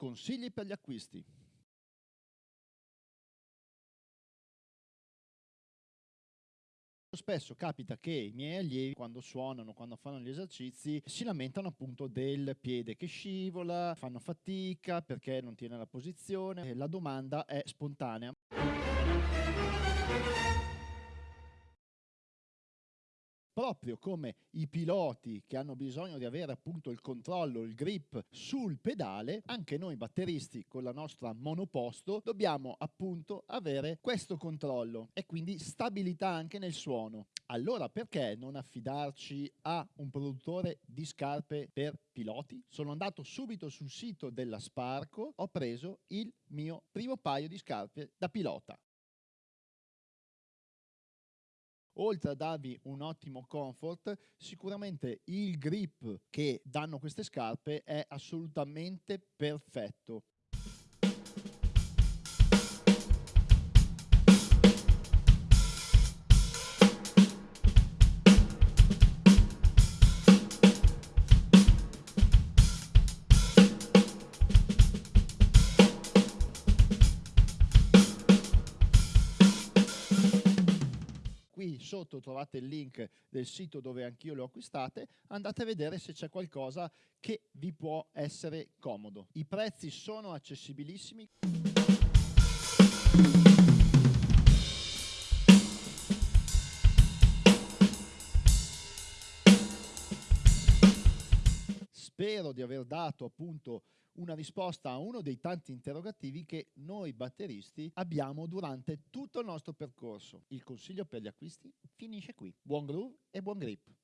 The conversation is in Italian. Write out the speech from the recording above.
Consigli per gli acquisti. Spesso capita che i miei allievi, quando suonano, quando fanno gli esercizi, si lamentano appunto del piede che scivola, fanno fatica perché non tiene la posizione. La domanda è spontanea. Proprio come i piloti che hanno bisogno di avere appunto il controllo, il grip sul pedale, anche noi batteristi con la nostra monoposto dobbiamo appunto avere questo controllo e quindi stabilità anche nel suono. Allora perché non affidarci a un produttore di scarpe per piloti? Sono andato subito sul sito della Sparco, ho preso il mio primo paio di scarpe da pilota oltre a darvi un ottimo comfort, sicuramente il grip che danno queste scarpe è assolutamente perfetto. Sotto trovate il link del sito dove anch'io le ho acquistate, andate a vedere se c'è qualcosa che vi può essere comodo. I prezzi sono accessibilissimi. Spero di aver dato appunto una risposta a uno dei tanti interrogativi che noi batteristi abbiamo durante tutto il nostro percorso. Il consiglio per gli acquisti finisce qui. Buon groove e buon grip!